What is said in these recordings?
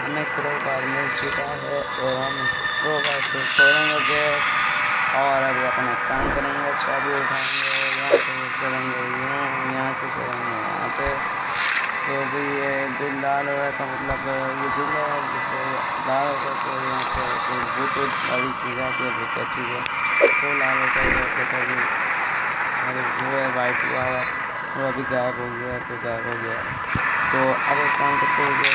ہمیں کرو کار مل چکا ہے اور ہم اس کرو بار سے کھولیں گے اور ابھی اپنا کام کریں گے، چابی اٹھائیں گے، یہاں سے چلیں گے یوں یہاں سے چلیں گے، یہاں پہ تو بھی یہ دل لال ہو رہا تھا مطلب یہ دل ہے جسے لال ہوتا تو یہاں پہ کوئی بہت بڑی چیز آتی ہے بہت اچھی چیز ہے، وہ لال ہوتا ہے دیکھو ارے جو ہے، وائٹ ہوا ہے، وہ ابھی غائب ہو گیا، تو غائب ہو گیا۔ تو اب ایک کام کرتے ہوئے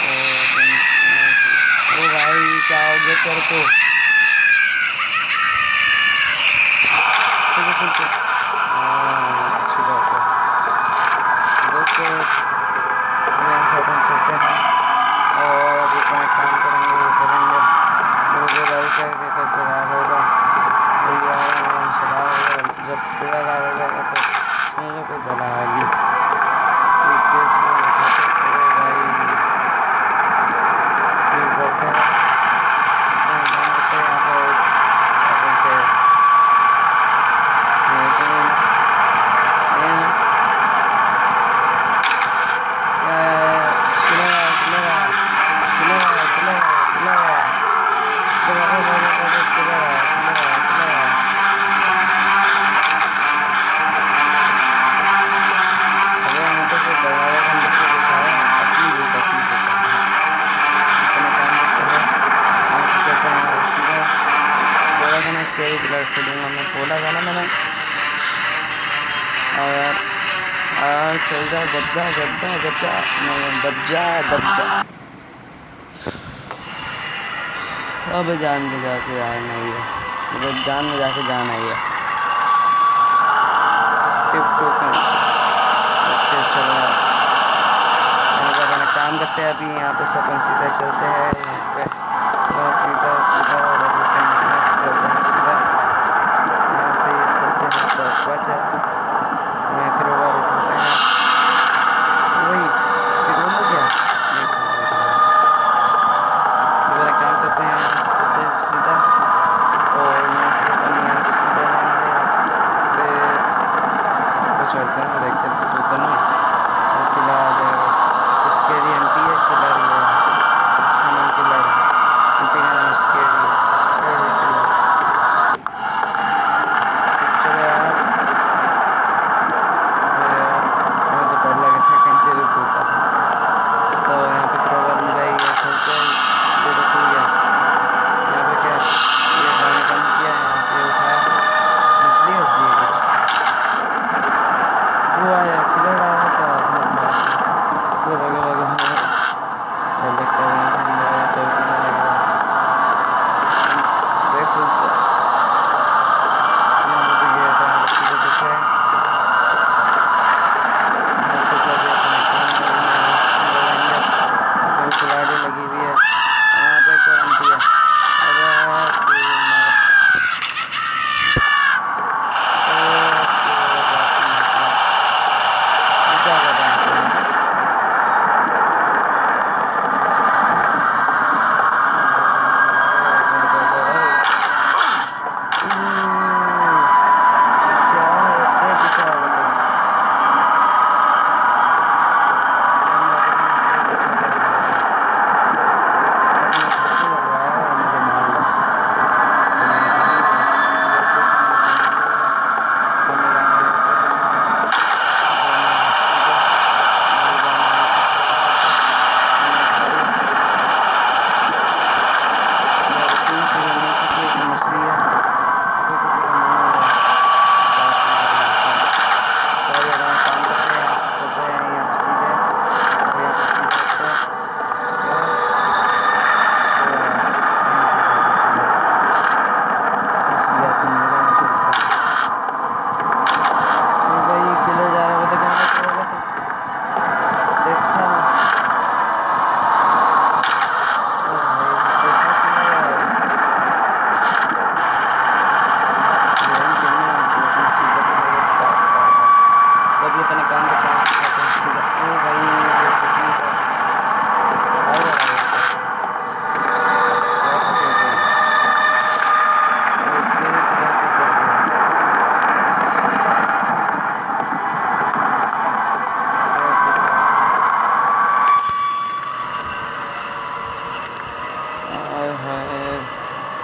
او بھائی سائڈ سے دوں گا میں بولا تھا نا میں نے۔ اور یار چل جا دب جا دب جا دب جا۔ دب جا دب جا۔ اب جان میں جا کے جانا ہی ہے۔ مطلب جان میں جا کے جانا ہی ہے۔ کام کرتے ہیں ابھی، یہاں پہ سب سیدھا چلتے ہیں۔ یہاں پہ۔ سیدھا سیدھا۔ muchacha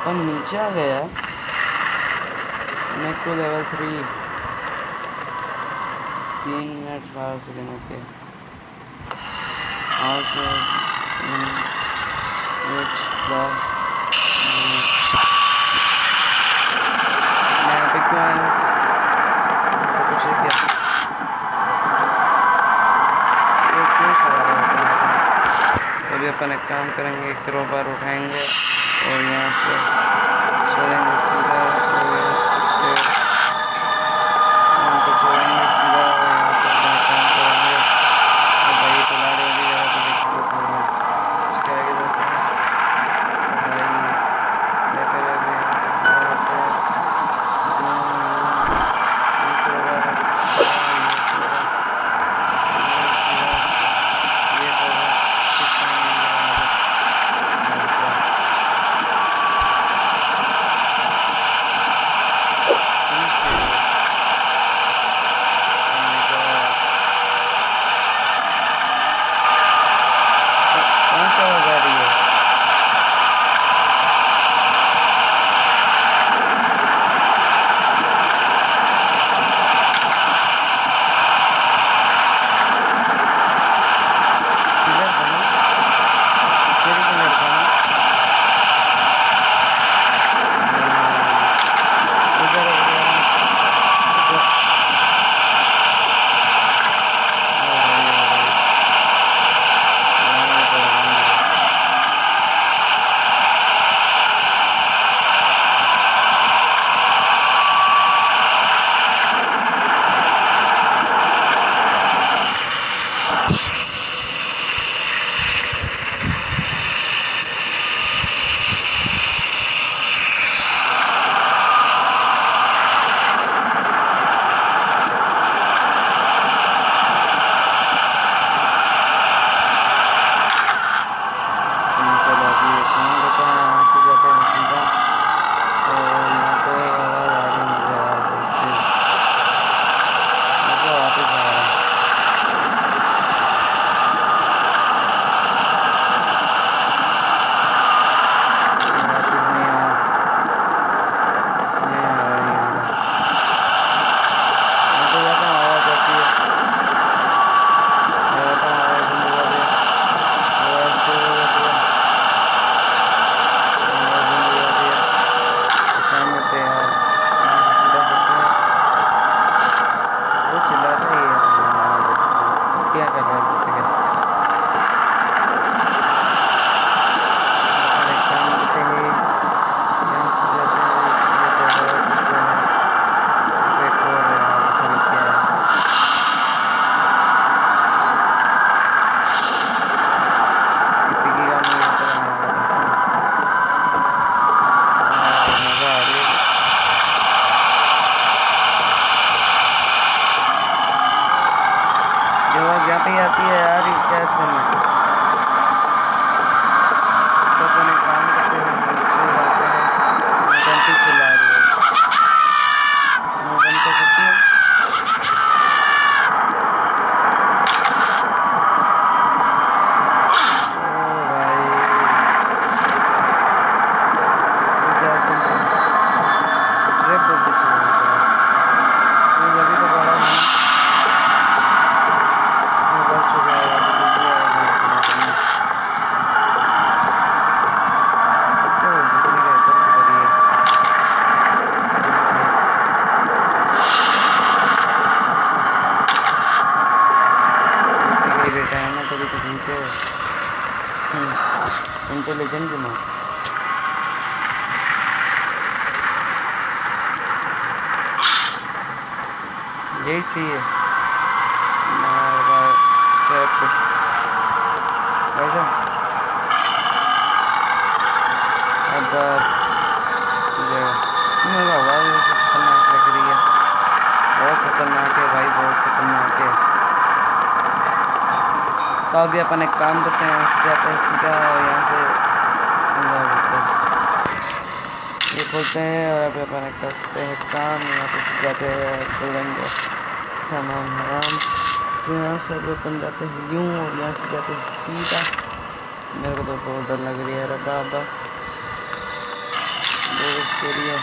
اور نیچے آ گیا ہے ٹو لیول تھری تین منٹ بارہ سیکنڈ اوکے ابھی اپن ایک کام کریں گے ایک کروبار اٹھائیں گے Hoy nace, انٹیلیجنٹ دماغ یہی صحیح ہے تو ابھی اپنے کام کرتے ہیں یہاں سے جاتے ہیں سیدھا اور یہاں سے یہ کھولتے ہیں اور ابھی اپن کرتے ہیں کام یہاں سے جاتے ہیں کھولیں گے اس کا نام حرام تو یہاں سے ابھی اپن جاتے ہیں یوں اور یہاں سے جاتے ہیں سیدھا میرے کو تو بہت ڈر لگ رہی ہے ربا ابا اس کے لیے